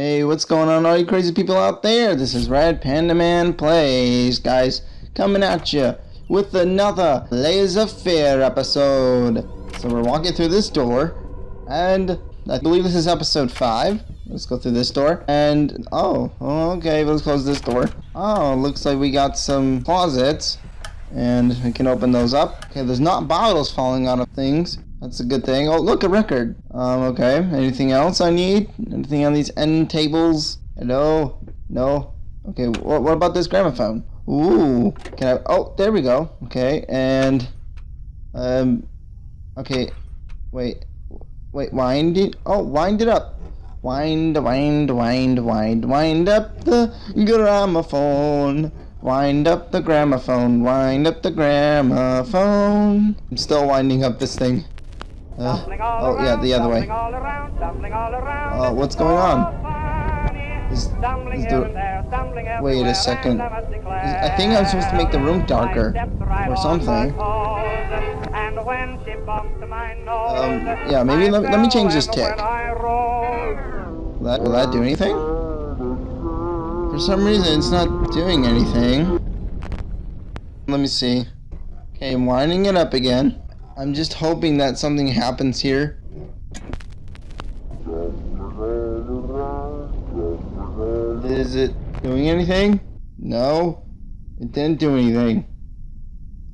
Hey, what's going on, all you crazy people out there? This is Red Panda Man Plays, guys, coming at you with another Layers of Fear episode. So we're walking through this door, and I believe this is episode 5. Let's go through this door, and, oh, okay, let's close this door. Oh, looks like we got some closets, and we can open those up. Okay, there's not bottles falling out of things. That's a good thing. Oh, look, a record. Um, okay. Anything else I need? Anything on these end tables? Hello? No? Okay, what, what about this gramophone? Ooh. Can I... Oh, there we go. Okay, and... Um... Okay. Wait. Wait, wind it... Oh, wind it up. Wind, wind, wind, wind, wind up the gramophone. Wind up the gramophone, wind up the gramophone. I'm still winding up this thing. Uh, oh yeah, the other way. Oh, what's going on? Is, is the, wait a second. Is, I think I'm supposed to make the room darker or something. Um, yeah, maybe let, let me change this tick. Will that, will that do anything? For some reason, it's not doing anything. Let me see. Okay, I'm winding it up again. I'm just hoping that something happens here. Is it doing anything? No, it didn't do anything.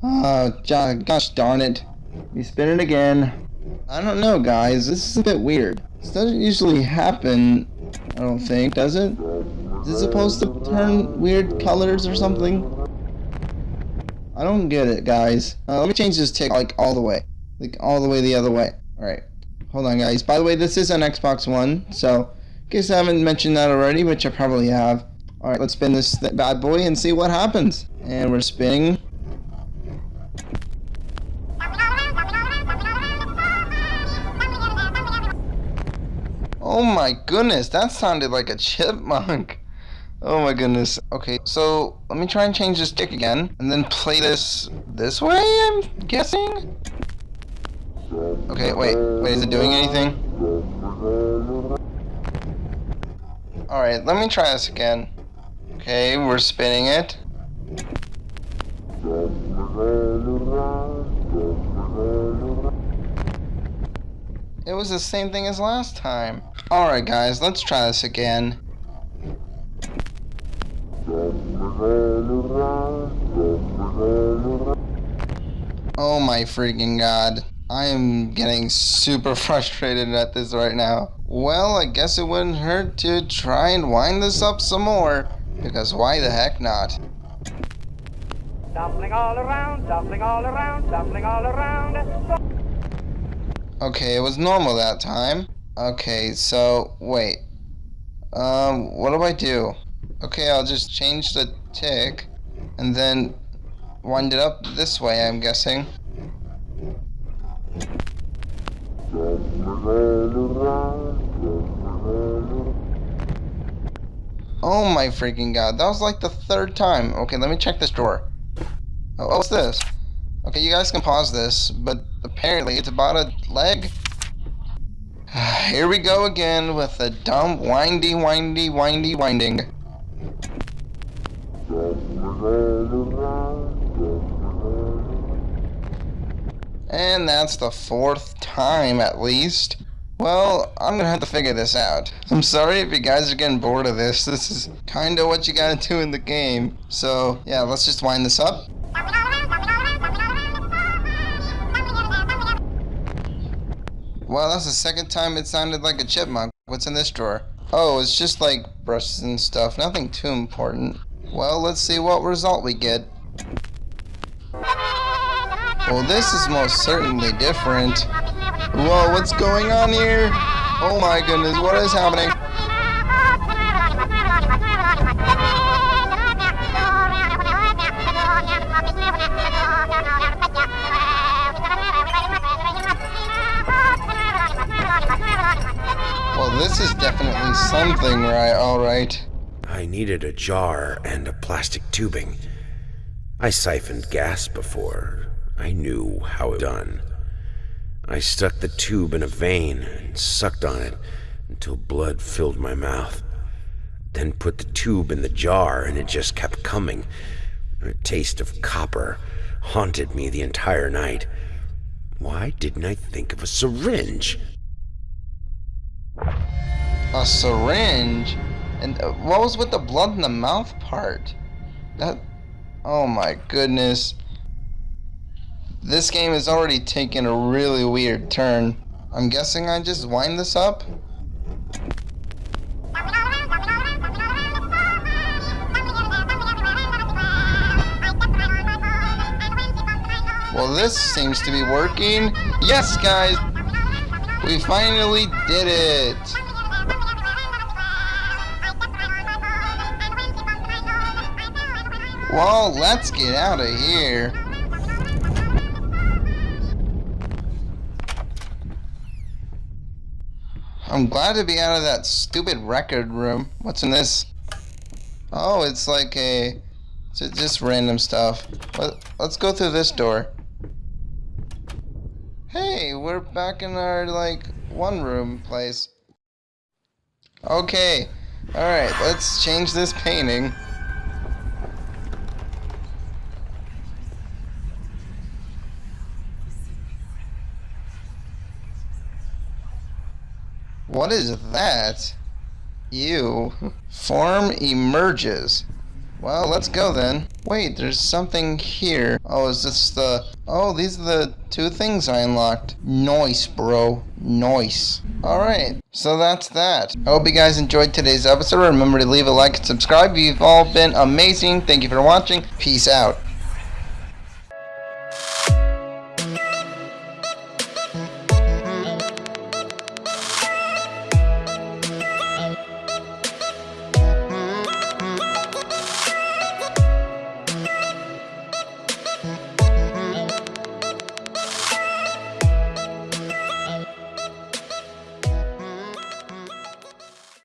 Oh, gosh darn it. We spin it again. I don't know, guys. This is a bit weird. This doesn't usually happen, I don't think, does it? Is it supposed to turn weird colors or something? I don't get it, guys. Uh, let me change this tick, like, all the way. Like, all the way the other way. Alright. Hold on, guys. By the way, this is an Xbox One, so... In case I haven't mentioned that already, which I probably have. Alright, let's spin this bad boy and see what happens. And we're spinning. Oh my goodness, that sounded like a chipmunk. Oh my goodness. Okay, so let me try and change this stick again, and then play this this way, I'm guessing? Okay, wait, wait, is it doing anything? Alright, let me try this again. Okay, we're spinning it. It was the same thing as last time. Alright guys, let's try this again. Oh my freaking god. I am getting super frustrated at this right now. Well, I guess it wouldn't hurt to try and wind this up some more. Because why the heck not? Dumpling all around, dumpling all around, dumpling all around. Okay, it was normal that time. Okay, so, wait. Um, what do I do? Okay, I'll just change the tick and then wind it up this way, I'm guessing. Oh my freaking god, that was like the third time. Okay, let me check this drawer. Oh, what's this? Okay, you guys can pause this, but apparently it's about a leg. Here we go again with the dumb windy, windy, windy, winding. And that's the fourth time at least. Well, I'm gonna have to figure this out. I'm sorry if you guys are getting bored of this. This is kinda what you gotta do in the game. So, yeah, let's just wind this up. Well, that's the second time it sounded like a chipmunk. What's in this drawer? Oh, it's just like brushes and stuff. Nothing too important. Well, let's see what result we get. Well, this is most certainly different. Whoa, what's going on here? Oh my goodness, what is happening? Well, this is definitely something right, alright. I needed a jar and a plastic tubing. I siphoned gas before. I knew how it done. I stuck the tube in a vein and sucked on it until blood filled my mouth. then put the tube in the jar and it just kept coming. A taste of copper haunted me the entire night. Why didn't I think of a syringe? A syringe? And uh, what was with the blood in the mouth part? That. Oh my goodness. This game has already taken a really weird turn. I'm guessing I just wind this up? Well, this seems to be working. Yes, guys! We finally did it! Well, let's get out of here. I'm glad to be out of that stupid record room. What's in this? Oh, it's like a... It's just random stuff. Let, let's go through this door. Hey, we're back in our, like, one room place. Okay. Alright, let's change this painting. What is that? You. Form emerges. Well, let's go then. Wait, there's something here. Oh, is this the... Oh, these are the two things I unlocked. Nice, bro. Nice. Alright, so that's that. I hope you guys enjoyed today's episode. Remember to leave a like and subscribe. You've all been amazing. Thank you for watching. Peace out.